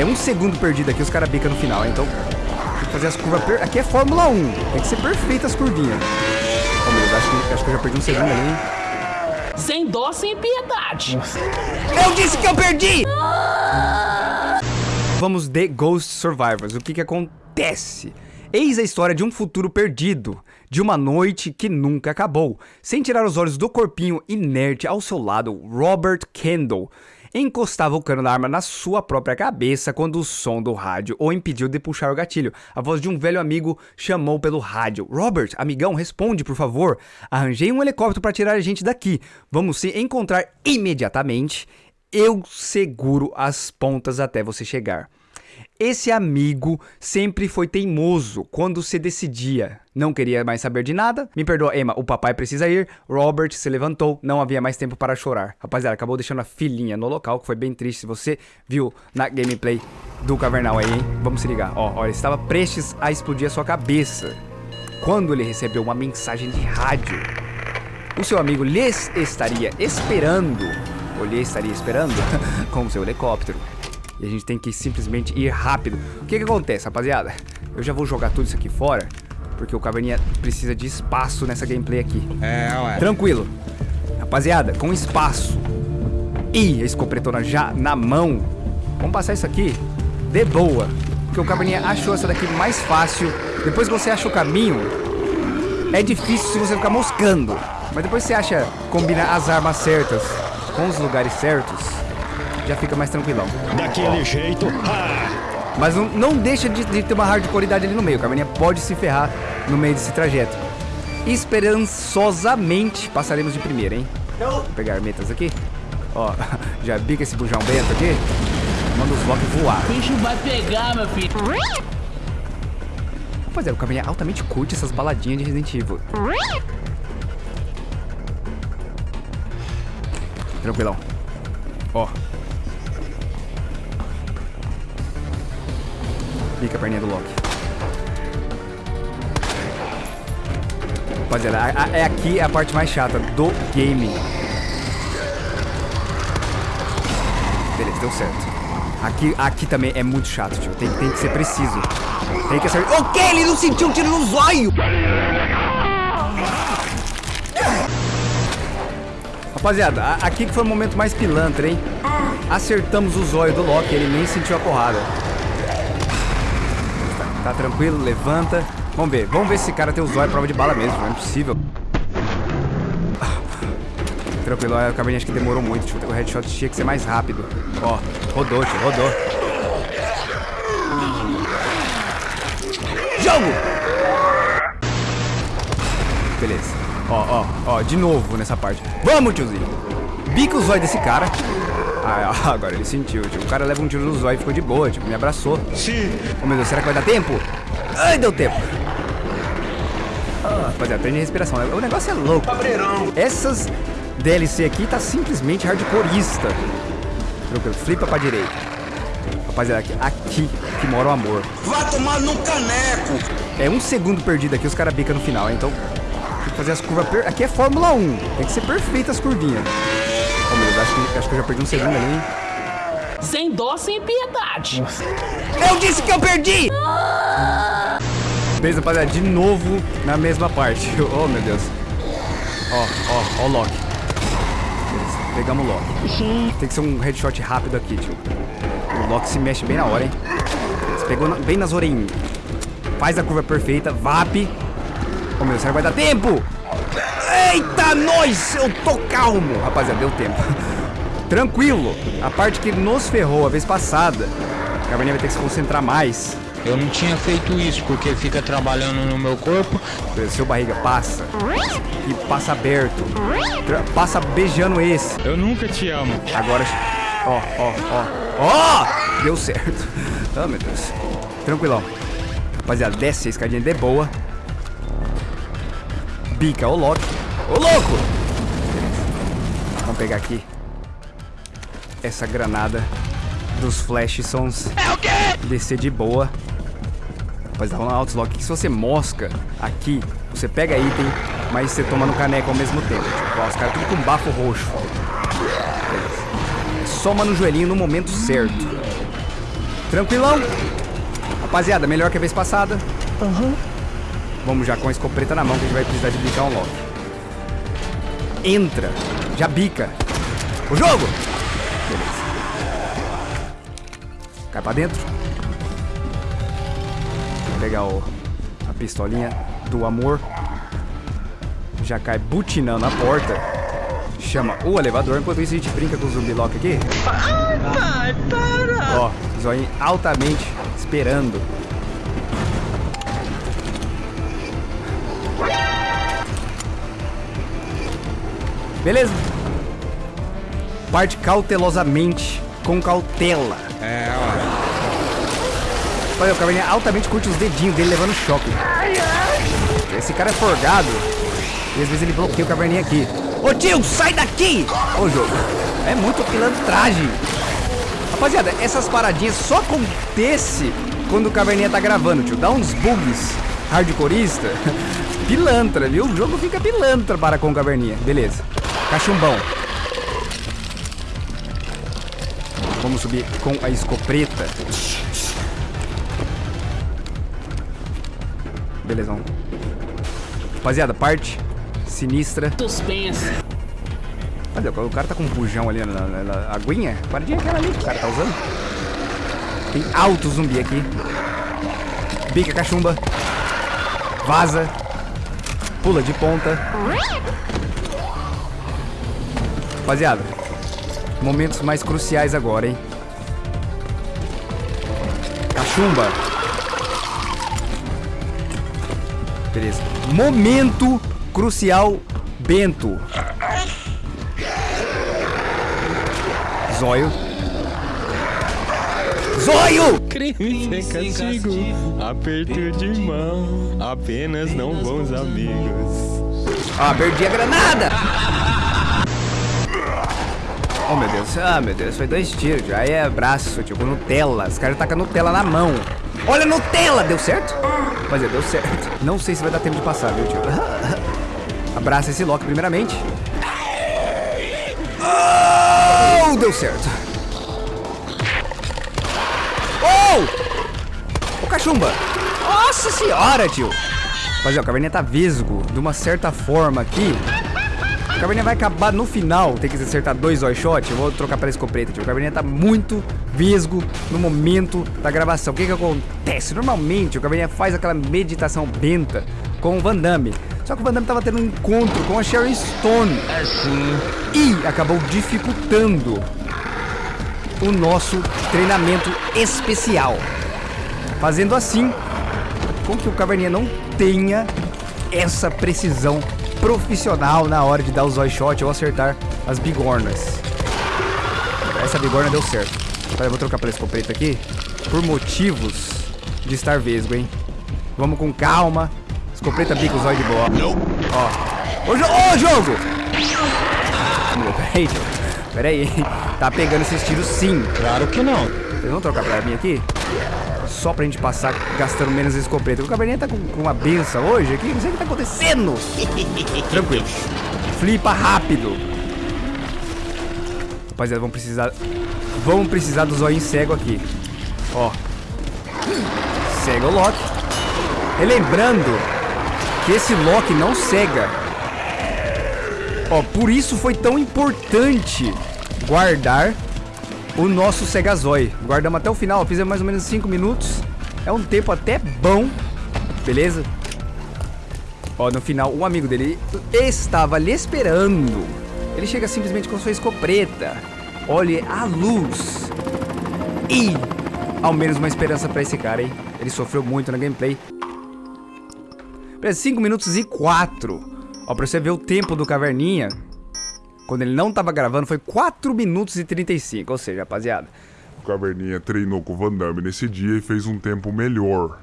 É um segundo perdido aqui, os caras bicam no final, então... Tem que fazer as curvas... Per... Aqui é Fórmula 1. Tem que ser perfeita as curvinhas. Oh, meu Deus, acho que, acho que eu já perdi um segundo ali, hein? Sem dó, sem piedade. Eu disse que eu perdi! Vamos de Ghost Survivors. O que que acontece? Eis a história de um futuro perdido, de uma noite que nunca acabou. Sem tirar os olhos do corpinho inerte ao seu lado, Robert Kendall encostava o cano da arma na sua própria cabeça quando o som do rádio o impediu de puxar o gatilho. A voz de um velho amigo chamou pelo rádio. Robert, amigão, responde, por favor. Arranjei um helicóptero para tirar a gente daqui. Vamos se encontrar imediatamente. Eu seguro as pontas até você chegar. Esse amigo sempre foi teimoso quando se decidia. Não queria mais saber de nada. Me perdoa, Emma, o papai precisa ir. Robert se levantou, não havia mais tempo para chorar. Rapaziada, acabou deixando a filhinha no local, que foi bem triste. Você viu na gameplay do Cavernal aí, hein? Vamos se ligar. Ó, ó, ele estava prestes a explodir a sua cabeça. Quando ele recebeu uma mensagem de rádio. O seu amigo lhes estaria esperando, ou lhe estaria esperando, com seu helicóptero. E a gente tem que simplesmente ir rápido. O que que acontece, rapaziada? Eu já vou jogar tudo isso aqui fora, porque o Caverninha precisa de espaço nessa gameplay aqui. É, ué. Tranquilo. Rapaziada, com espaço e a escopretona já na mão, vamos passar isso aqui de boa. Porque o Caverninha achou essa daqui mais fácil. Depois que você acha o caminho, é difícil se você ficar moscando. Mas depois você acha, combina as armas certas com os lugares certos, já fica mais tranquilão. Daquele jeito. Ah, Mas não, não deixa de, de ter uma hardcoreidade ali no meio. O Caverninha pode se ferrar no meio desse trajeto. Esperançosamente passaremos de primeira, hein? Vou pegar metas aqui. Ó, já bica esse bujão bento aqui. Manda os Loki voar. O bicho vai pegar, meu filho. Rapaziada, o Caverninha altamente curte essas baladinhas de Resident Evil. Tranquilão. Ó. Bica a perninha do Loki. Rapaziada, a- a- é aqui a parte mais chata do game. Beleza, deu certo. Aqui, aqui também é muito chato, tio. Tem, tem que ser preciso. Tem que acertar. O que? Ele não sentiu um tiro no zóio! Rapaziada, a- aqui que foi o momento mais pilantra, hein? Acertamos o zóio do Loki, ele nem sentiu a porrada. Tá, tranquilo, levanta. Vamos ver, vamos ver se esse cara tem o zóio prova de bala mesmo, não é possível. Tranquilo, a caverninha acho que demorou muito, tio. O headshot tinha que ser mais rápido. Ó, rodou, tio, rodou. Jogo! Beleza. Ó, ó, ó, de novo nessa parte. Vamos, tiozinho. Bica o zóio desse cara. Ah, agora ele sentiu, tio. O cara leva um tiro no zóio e ficou de boa, tipo, me abraçou. sim. Oh, meu Deus, será que vai dar tempo? Ai, deu tempo. Ah, rapaziada, prende a respiração. né? O negócio é louco. Essas DLC aqui tá simplesmente hardcoreista. Tranquilo, flipa pra direita. Rapaziada, aqui, aqui que mora o amor. Vai tomar no caneco. É um segundo perdido aqui, os caras bicam no final, então tem que fazer as curvas. Per... Aqui é Fórmula 1, tem que ser perfeita as curvinhas. Oh meu Deus, acho que, acho que eu já perdi um segundo ali, hein? Sem dó, sem piedade. Eu disse que eu perdi! Beleza, rapaziada, de novo na mesma parte. Oh meu Deus. Ó, ó, ó o Loki. Beleza, pegamos o Loki. Tem que ser um headshot rápido aqui, tio. O Loki se mexe bem na hora, hein? Beleza, pegou na- bem nas orelhinhas. Faz a curva perfeita, VAP. Oh meu Deus, será que vai dar tempo? Eita, nós! Eu tô calmo! Rapaziada, deu tempo. Tranquilo. A parte que nos ferrou a vez passada. A Caverninha vai ter que se concentrar mais. Eu não tinha feito isso porque fica trabalhando no meu corpo. Seu barriga passa. E passa aberto. Tra- Passa beijando esse. Eu nunca te amo. Agora. Ó, ó, ó. Ó! Deu certo. Oh, meu Deus. Tranquilão. Rapaziada, desce a escadinha de boa. Bica o Loki. Ô, louco! Beleza. Vamos pegar aqui. Essa granada dos Flash Sons. É o quê? Descer de boa. Rapaziada, vamos lá, Outlock. Que se você mosca aqui, você pega item, mas você toma no caneco ao mesmo tempo. Tipo, ó, os caras tudo com bafo roxo. Beleza. Soma no joelhinho no momento certo. Tranquilão. Rapaziada, melhor que a vez passada. Vamos já com a escopeta na mão que a gente vai precisar de bicar um Loki. Entra. Já bica. O jogo! Beleza. Cai pra dentro. Vou pegar o, a pistolinha do amor. Já cai butinando a porta. Chama o elevador. Enquanto isso, a gente brinca com o zumbi Loki aqui. Ai, para! Ó, zóio altamente esperando. Beleza. Parte cautelosamente, com cautela. É, ó. Olha, o Caverninha altamente curte os dedinhos dele levando choque. Esse cara é forgado. E às vezes ele bloqueia o Caverninha aqui. Ô tio, sai daqui! Ô jogo. É muito pilantragem. Rapaziada, essas paradinhas só acontece quando o Caverninha tá gravando, tio. Dá uns bugs hardcoreista. Pilantra, viu? O jogo fica pilantra para com o Caverninha. Beleza. Cachumbão. Vamos subir com a escopeta. Belezão. Rapaziada, parte sinistra. Suspense. Cadê? O cara tá com um bujão ali na, na, na aguinha. Paradinha aquela ali que o cara tá usando. Tem alto zumbi aqui. Bica cachumba. Vaza. Pula de ponta. Rapaziada, momentos mais cruciais agora, hein? Cachumba. Beleza. Momento crucial, Bento. Zóio. Zóio! Crime sem castigo, aperto de mão, apenas não bons amigos. Ah, perdi a granada! Oh, meu Deus. Ah, meu Deus. Foi dois tiros. Já é braço, tipo Nutella. Os caras tacam Nutella na mão. Olha Nutella! Deu certo? Mas é, deu certo. Não sei se vai dar tempo de passar, viu, tio? Abraça esse Loki primeiramente. Oh, deu certo. Oh! Ô, cachumba! Nossa senhora, tio! Rapaziada, o Caverninha tá vesgo de uma certa forma aqui. O Caverninha vai acabar no final, tem que acertar dois eye shot. Eu vou trocar pela escopeta, tio. O Caverninha tá muito vesgo no momento da gravação. O que que acontece? Normalmente o Caverninha faz aquela meditação benta com o Van Damme. Só que o Van Damme tava tendo um encontro com a Sharon Stone. Assim. E acabou dificultando o nosso treinamento especial. Fazendo assim com que o Caverninha não tenha essa precisão profissional na hora de dar os eye shot ou acertar as bigornas. Essa bigorna deu certo. Pera, eu vou trocar pela escopeta aqui por motivos de estar vesgo, hein? Vamos com calma. Escopeta bica os olhos de boa. Ó. Ô, jo ô, jogo! Peraí, jogo. Peraí. Tá pegando esses tiros sim. Claro que não. Vocês vão trocar pra mim aqui? Só pra gente passar gastando menos escopeta. O caverninha tá com, com uma benção hoje aqui. Não sei o que tá acontecendo. Tranquilo. Flipa rápido. Rapaziada, vamos precisar... Vamos precisar do zóio cego aqui. Ó. Cega o Loki. Relembrando que esse Loki não cega. Ó, por isso foi tão importante guardar o nosso Segazói. Guardamos até o final, fizemos mais ou menos 5 minutos. É um tempo até bom, beleza? Ó, no final, um amigo dele estava lhe esperando. Ele chega simplesmente com sua escopeta. Olhe a luz. E ao menos uma esperança pra esse cara, hein? Ele sofreu muito na gameplay. Beleza, 5 minutos e 4. Ó, pra você ver o tempo do Caverninha. Quando ele não tava gravando, foi 4 minutos e 35. Ou seja, rapaziada, O Caverninha treinou com o Van Damme nesse dia e fez um tempo melhor.